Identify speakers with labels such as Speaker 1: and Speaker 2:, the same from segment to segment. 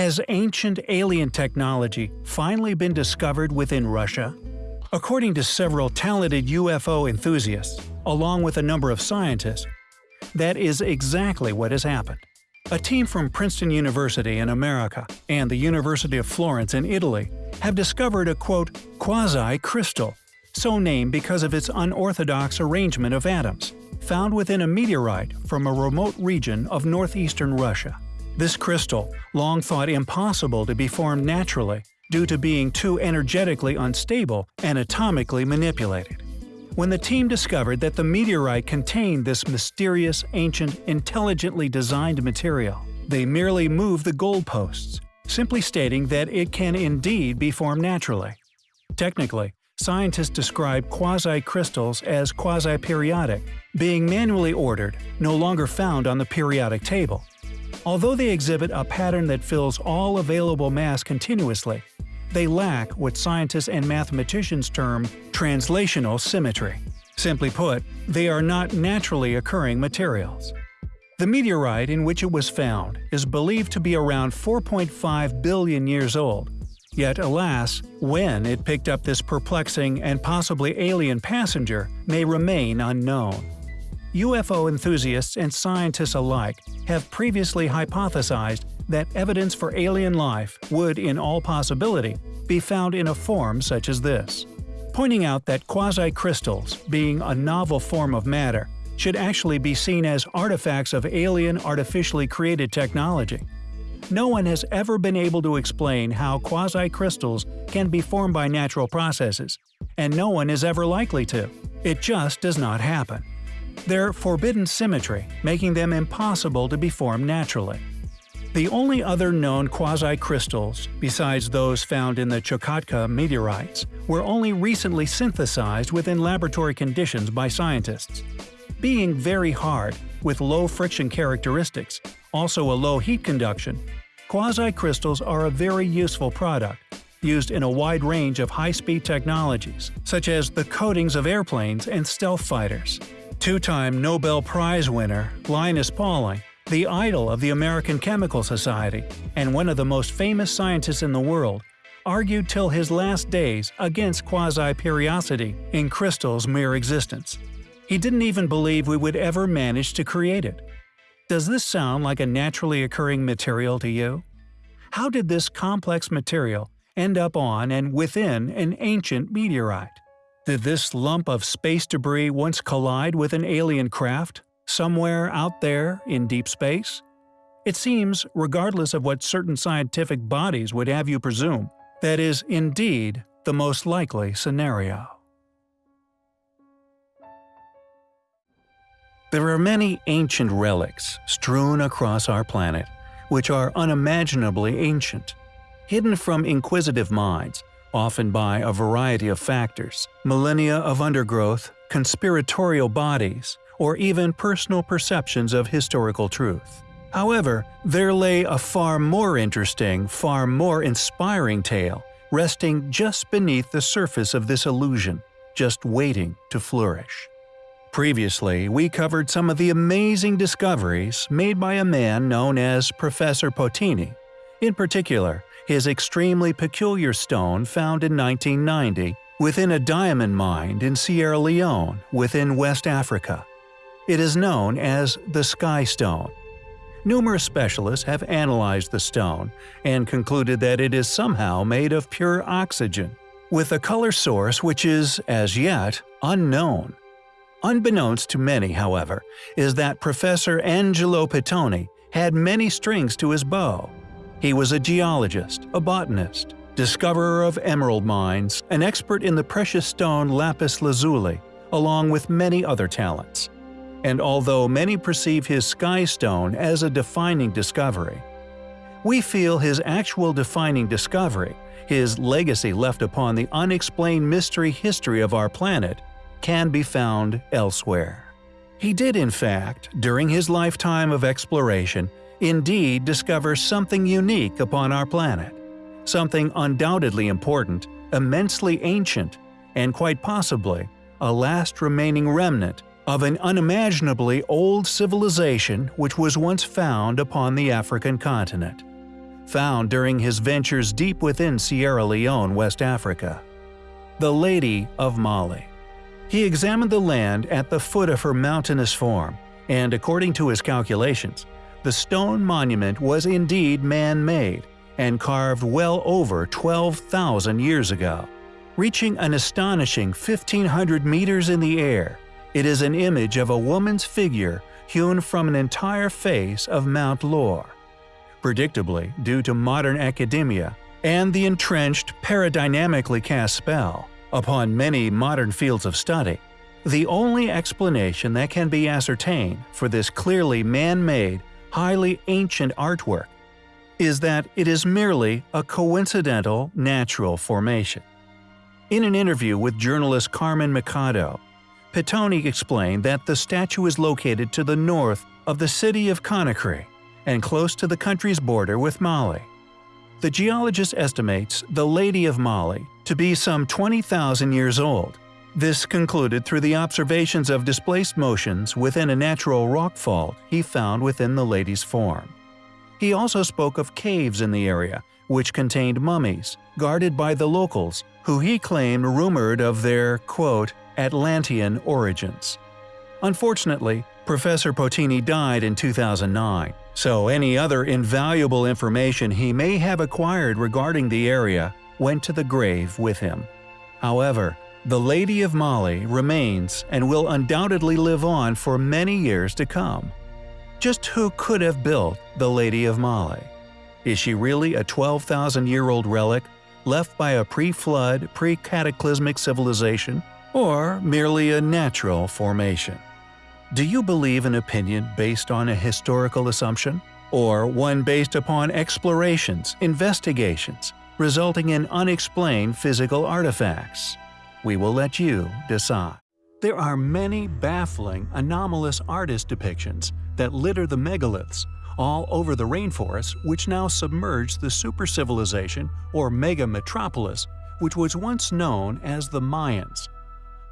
Speaker 1: Has ancient alien technology finally been discovered within Russia? According to several talented UFO enthusiasts, along with a number of scientists, that is exactly what has happened. A team from Princeton University in America and the University of Florence in Italy have discovered a quote quasi-crystal, so named because of its unorthodox arrangement of atoms, found within a meteorite from a remote region of northeastern Russia. This crystal, long thought impossible to be formed naturally due to being too energetically unstable and atomically manipulated. When the team discovered that the meteorite contained this mysterious, ancient, intelligently designed material, they merely moved the goalposts, simply stating that it can indeed be formed naturally. Technically, scientists describe quasi-crystals as quasi-periodic, being manually ordered, no longer found on the periodic table. Although they exhibit a pattern that fills all available mass continuously, they lack what scientists and mathematicians term translational symmetry. Simply put, they are not naturally occurring materials. The meteorite in which it was found is believed to be around 4.5 billion years old. Yet alas, when it picked up this perplexing and possibly alien passenger may remain unknown. UFO enthusiasts and scientists alike have previously hypothesized that evidence for alien life would, in all possibility, be found in a form such as this. Pointing out that quasi-crystals, being a novel form of matter, should actually be seen as artifacts of alien artificially created technology. No one has ever been able to explain how quasi-crystals can be formed by natural processes, and no one is ever likely to. It just does not happen. They're forbidden symmetry, making them impossible to be formed naturally. The only other known quasi-crystals, besides those found in the Chukotka meteorites, were only recently synthesized within laboratory conditions by scientists. Being very hard, with low friction characteristics, also a low heat conduction, quasi-crystals are a very useful product, used in a wide range of high-speed technologies, such as the coatings of airplanes and stealth fighters. Two-time Nobel Prize winner Linus Pauling the idol of the American Chemical Society, and one of the most famous scientists in the world, argued till his last days against quasi-periodicity in crystal's mere existence. He didn't even believe we would ever manage to create it. Does this sound like a naturally occurring material to you? How did this complex material end up on and within an ancient meteorite? Did this lump of space debris once collide with an alien craft, somewhere out there in deep space? It seems, regardless of what certain scientific bodies would have you presume, that is indeed the most likely scenario. There are many ancient relics strewn across our planet, which are unimaginably ancient. Hidden from inquisitive minds, often by a variety of factors, millennia of undergrowth, conspiratorial bodies, or even personal perceptions of historical truth. However, there lay a far more interesting, far more inspiring tale resting just beneath the surface of this illusion, just waiting to flourish. Previously, we covered some of the amazing discoveries made by a man known as Professor Pittoni. In particular, his extremely peculiar stone found in 1990 within a diamond mine in Sierra Leone within West Africa. It is known as the Sky Stone. Numerous specialists have analyzed the stone and concluded that it is somehow made of pure oxygen, with a color source which is, as yet, unknown. Unbeknownst to many, however, is that Professor Angelo Pittoni had many strings to his bow. He was a geologist, a botanist, discoverer of emerald mines, an expert in the precious stone lapis lazuli, along with many other talents and although many perceive his sky stone as a defining discovery, we feel his actual defining discovery, his legacy left upon the unexplained mystery history of our planet, can be found elsewhere. He did in fact, during his lifetime of exploration, indeed discover something unique upon our planet. Something undoubtedly important, immensely ancient, and quite possibly a last remaining remnant of an unimaginably old civilization which was once found upon the African continent. found during his ventures deep within Sierra Leone, West Africa. The Lady of Mali. He examined the land at the foot of her mountainous form, and according to his calculations, the stone monument was indeed man-made and carved well over 12,000 years ago. Reaching an astonishing 1,500 meters in the air, it is an image of a woman's figure hewn from an entire face of Mount Lore. Predictably, due to modern academia and the entrenched paradigmatically cast spell upon many modern fields of study, the only explanation that can be ascertained for this clearly man-made, highly ancient artwork is that it is merely a coincidental natural formation. In an interview with journalist Carmen Machado, Pittoni explained that the statue is located to the north of the city of Conakry and close to the country's border with Mali. The geologist estimates the Lady of Mali to be some 20,000 years old. This concluded through the observations of displaced motions within a natural rock fault he found within the lady's form. He also spoke of caves in the area, which contained mummies, guarded by the locals, who he claimed rumored of their, quote, Atlantean origins. Unfortunately, Professor Pittoni died in 2009, so any other invaluable information he may have acquired regarding the area went to the grave with him. However, the Lady of Mali remains and will undoubtedly live on for many years to come. Just who could have built the Lady of Mali? Is she really a 12,000-year-old relic left by a pre-flood, pre-cataclysmic civilization or merely a natural formation. Do you believe an opinion based on a historical assumption? Or one based upon explorations, investigations, resulting in unexplained physical artifacts? We will let you decide. There are many baffling, anomalous artist depictions that litter the megaliths all over the rainforest which now submerge the super-civilization or mega-metropolis which was once known as the Mayans.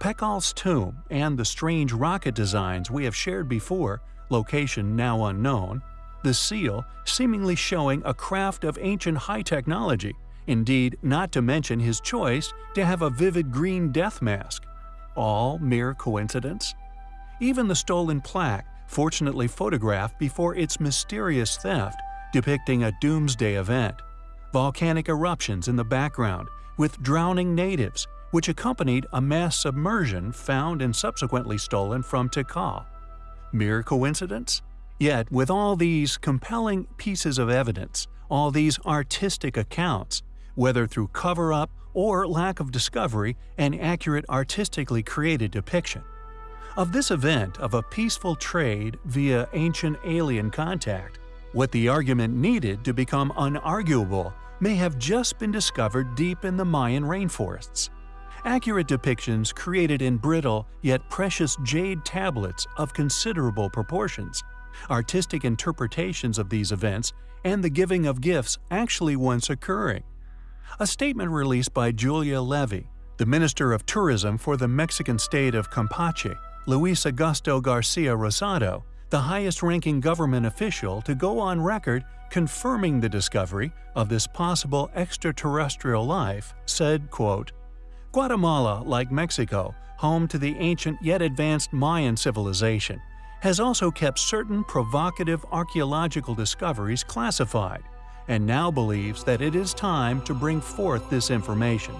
Speaker 1: Pakal's tomb and the strange rocket designs we have shared before, location now unknown, the seal seemingly showing a craft of ancient high technology, indeed not to mention his choice to have a vivid green death mask. All mere coincidence? Even the stolen plaque, fortunately photographed before its mysterious theft, depicting a doomsday event. Volcanic eruptions in the background, with drowning natives, which accompanied a mass submersion found and subsequently stolen from Tikal. Mere coincidence? Yet, with all these compelling pieces of evidence, all these artistic accounts, whether through cover-up or lack of discovery and accurate artistically created depiction, of this event of a peaceful trade via ancient alien contact, what the argument needed to become unarguable may have just been discovered deep in the Mayan rainforests. Accurate depictions created in brittle yet precious jade tablets of considerable proportions, artistic interpretations of these events, and the giving of gifts actually once occurring. A statement released by Julia Levy, the Minister of Tourism for the Mexican state of Campeche, Luis Augusto Garcia Rosado, the highest-ranking government official to go on record confirming the discovery of this possible extraterrestrial life, said, quote, Guatemala, like Mexico, home to the ancient yet advanced Mayan civilization, has also kept certain provocative archaeological discoveries classified, and now believes that it is time to bring forth this information.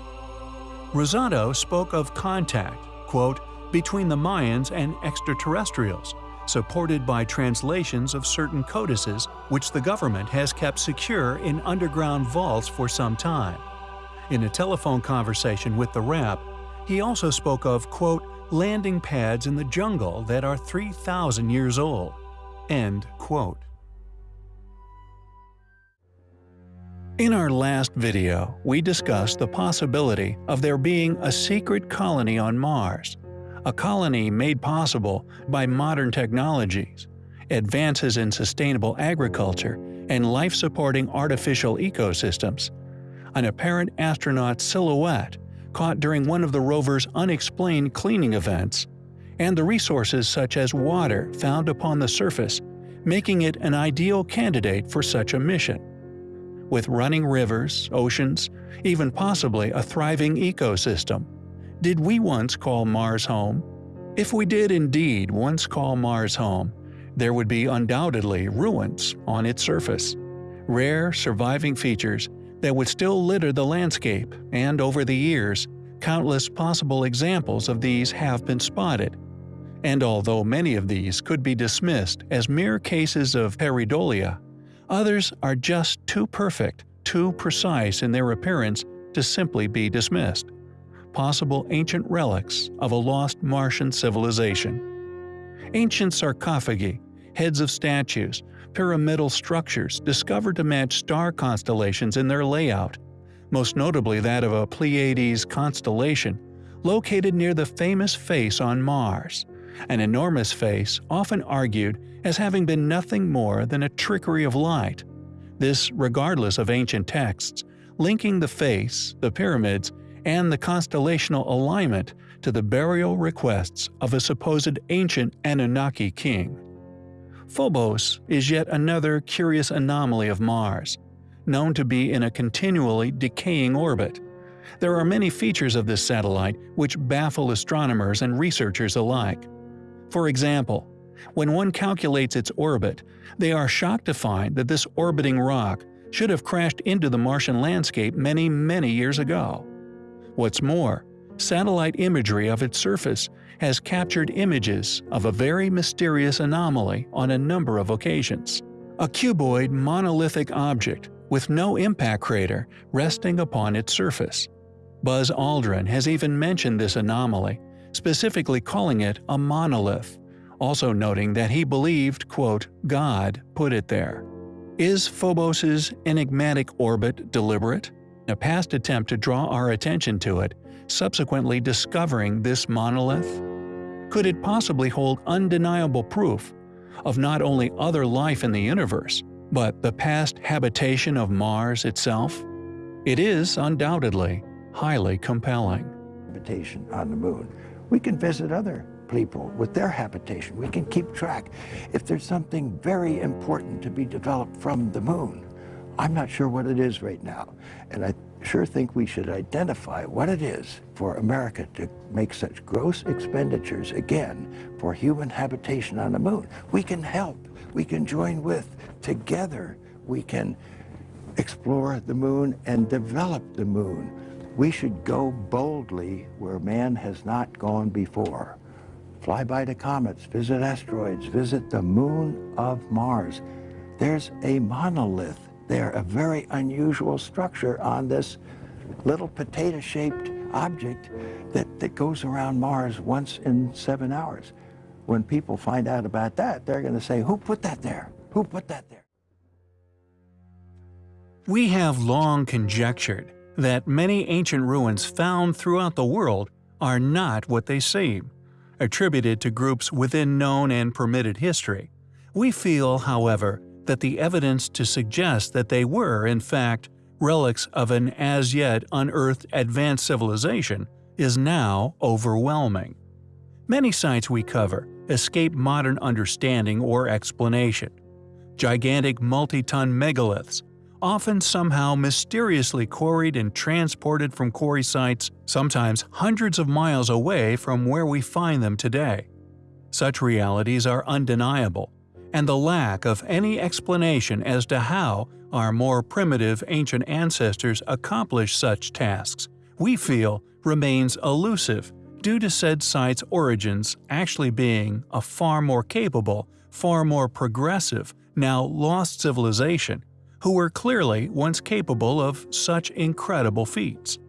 Speaker 1: Rosado spoke of contact, quote, between the Mayans and extraterrestrials, supported by translations of certain codices which the government has kept secure in underground vaults for some time. In a telephone conversation with the rap, he also spoke of, quote, landing pads in the jungle that are 3,000 years old. End quote. In our last video, we discussed the possibility of there being a secret colony on Mars, a colony made possible by modern technologies, advances in sustainable agriculture, and life-supporting artificial ecosystems an apparent astronaut silhouette caught during one of the rover's unexplained cleaning events, and the resources such as water found upon the surface, making it an ideal candidate for such a mission. With running rivers, oceans, even possibly a thriving ecosystem. Did we once call Mars home? If we did indeed once call Mars home, there would be undoubtedly ruins on its surface. Rare, surviving features that would still litter the landscape, and over the years, countless possible examples of these have been spotted. And although many of these could be dismissed as mere cases of pareidolia, others are just too perfect, too precise in their appearance to simply be dismissed. Possible ancient relics of a lost Martian civilization. Ancient sarcophagi, heads of statues, pyramidal structures discovered to match star constellations in their layout, most notably that of a Pleiades constellation, located near the famous face on Mars, an enormous face often argued as having been nothing more than a trickery of light. This regardless of ancient texts, linking the face, the pyramids, and the constellational alignment to the burial requests of a supposed ancient Anunnaki king. Phobos is yet another curious anomaly of Mars, known to be in a continually decaying orbit. There are many features of this satellite which baffle astronomers and researchers alike. For example, when one calculates its orbit, they are shocked to find that this orbiting rock should have crashed into the Martian landscape many, many years ago. What's more, satellite imagery of its surface has captured images of a very mysterious anomaly on a number of occasions. A cuboid monolithic object with no impact crater resting upon its surface. Buzz Aldrin has even mentioned this anomaly specifically calling it a monolith, also noting that he believed, quote, God put it there. Is Phobos's enigmatic orbit deliberate? A past attempt to draw our attention to it, subsequently discovering this monolith? Could it possibly hold undeniable proof of not only other life in the universe, but the past habitation of Mars itself? It is, undoubtedly, highly compelling.
Speaker 2: Habitation on the moon we can visit other people with their habitation. We can keep track. If there's something very important to be developed from the moon, I'm not sure what it is right now. And I sure think we should identify what it is for America to make such gross expenditures again for human habitation on the moon. We can help. We can join with. Together, we can explore the moon and develop the moon. We should go boldly where man has not gone before. Fly by the comets, visit asteroids, visit the moon of Mars. There's a monolith there, a very unusual structure on this little potato-shaped object that, that goes around Mars once in seven hours. When people find out about that, they're going to say, who put that there? Who put that there?
Speaker 1: We have long conjectured that many ancient ruins found throughout the world are not what they seem, attributed to groups within known and permitted history. We feel, however, that the evidence to suggest that they were, in fact, relics of an as yet unearthed advanced civilization is now overwhelming. Many sites we cover escape modern understanding or explanation. Gigantic multi-ton megaliths, often somehow mysteriously quarried and transported from quarry sites, sometimes hundreds of miles away from where we find them today. Such realities are undeniable, and the lack of any explanation as to how our more primitive ancient ancestors accomplished such tasks, we feel remains elusive due to said site's origins actually being a far more capable, far more progressive, now lost civilization who were clearly once capable of such incredible feats.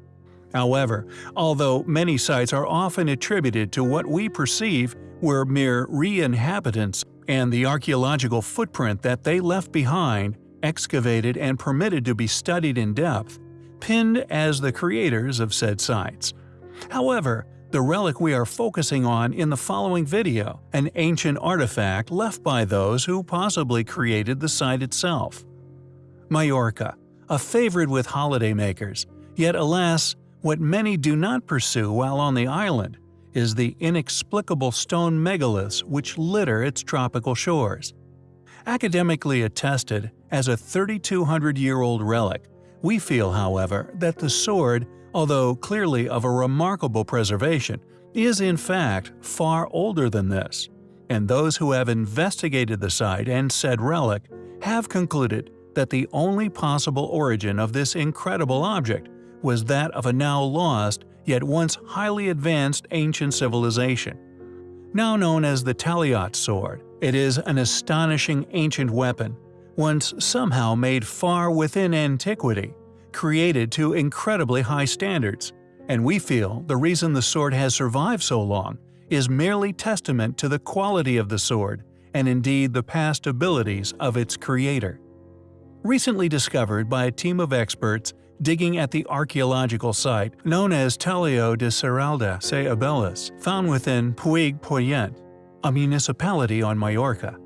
Speaker 1: However, although many sites are often attributed to what we perceive were mere re-inhabitants and the archaeological footprint that they left behind, excavated and permitted to be studied in depth, pinned as the creators of said sites. However, the relic we are focusing on in the following video, an ancient artifact left by those who possibly created the site itself. Majorca, a favorite with holidaymakers, yet alas, what many do not pursue while on the island is the inexplicable stone megaliths which litter its tropical shores. Academically attested as a 3200-year-old relic, we feel, however, that the sword, although clearly of a remarkable preservation, is in fact far older than this, and those who have investigated the site and said relic have concluded that the only possible origin of this incredible object was that of a now lost yet once highly advanced ancient civilization. Now known as the Taliot sword, it is an astonishing ancient weapon, once somehow made far within antiquity, created to incredibly high standards, and we feel the reason the sword has survived so long is merely testament to the quality of the sword and indeed the past abilities of its creator. Recently discovered by a team of experts digging at the archaeological site known as Talio de Serralda se Abeles, found within Puig Punyent, a municipality on Majorca.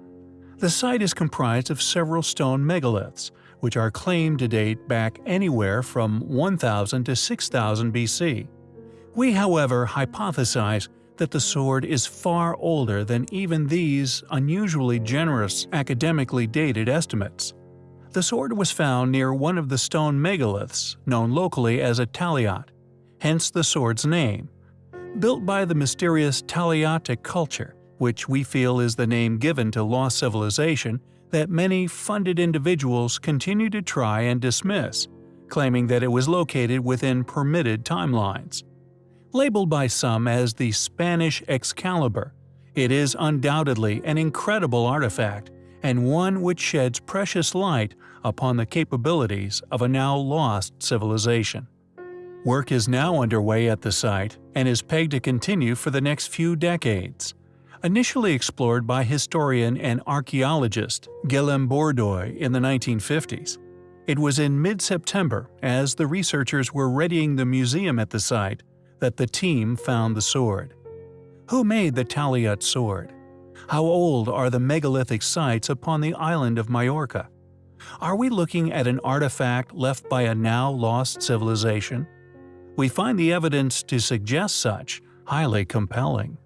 Speaker 1: The site is comprised of several stone megaliths, which are claimed to date back anywhere from 1000 to 6000 BC. We, however, hypothesize that the sword is far older than even these unusually generous academically dated estimates. The sword was found near one of the stone megaliths, known locally as a taliot, hence the sword's name. Built by the mysterious Taliotic culture, which we feel is the name given to lost civilization that many funded individuals continue to try and dismiss, claiming that it was located within permitted timelines. Labeled by some as the Spanish Excalibur, it is undoubtedly an incredible artifact and one which sheds precious light upon the capabilities of a now lost civilization. Work is now underway at the site and is pegged to continue for the next few decades. Initially explored by historian and archaeologist Guillaume Bourdoy in the 1950s, it was in mid-September, as the researchers were readying the museum at the site, that the team found the sword. Who made the Taliot sword? How old are the megalithic sites upon the island of Majorca? Are we looking at an artifact left by a now lost civilization? We find the evidence to suggest such highly compelling.